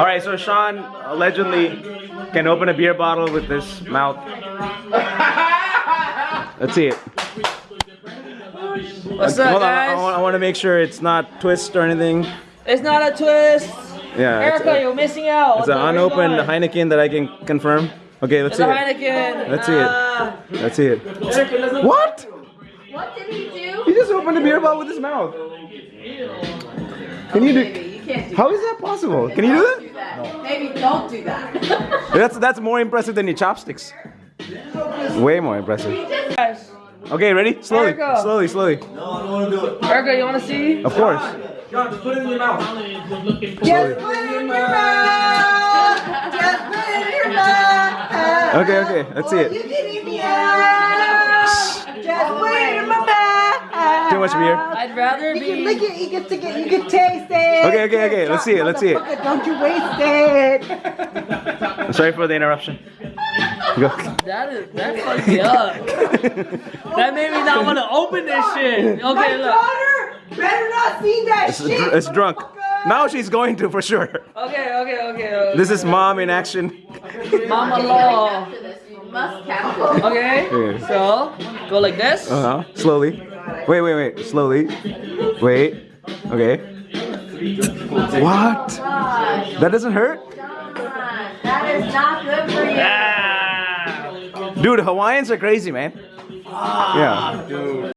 All right, so Sean allegedly can open a beer bottle with his mouth. Let's see it. What's up, Hold on, I, guys? want, I want to make sure it's not twist or anything. It's not a twist. Yeah, it's, Erica, a, you're missing out. it's an the- unopened going? Heineken that I can confirm. Okay, let's It's see a it. Heineken. Let's see it. Ah. Let's see it. Erica What? What did he do? He just opened a beer bottle with his mouth. Can you do? Maybe you can't do How is that possible? Can you do that? do that. Maybe don't do that. That's that's more impressive than your chopsticks. Way more impressive. Okay, ready? Slowly, Erica. slowly, slowly. No, I don't want to do it. Erica, you wanna see? Of course. Just put it in your mouth. Just put it in your mouth. Just put it in your mouth. Okay, okay. Let's see You it. can eat me out. Just put it in my mouth. Too much beer. I'd rather You can lick it. You can stick it. You can taste it. Okay, okay, okay. Let's see it. Let's see it. Don't you waste it. Sorry for the interruption. Go. That is that's like yuck. that made me not want to open this shit. My Okay, look. daughter better not see that It's, shit. it's drunk. Now she's going to for sure. Okay, okay, okay. okay. This is mom in action. Mama law. You must capture. Okay. Yeah. So go like this. Uh huh. Slowly. Wait, wait, wait. Slowly. Wait. Okay. What? That doesn't hurt? That is not good for you. Dude, Hawaiians are crazy, man. Yeah. Dude,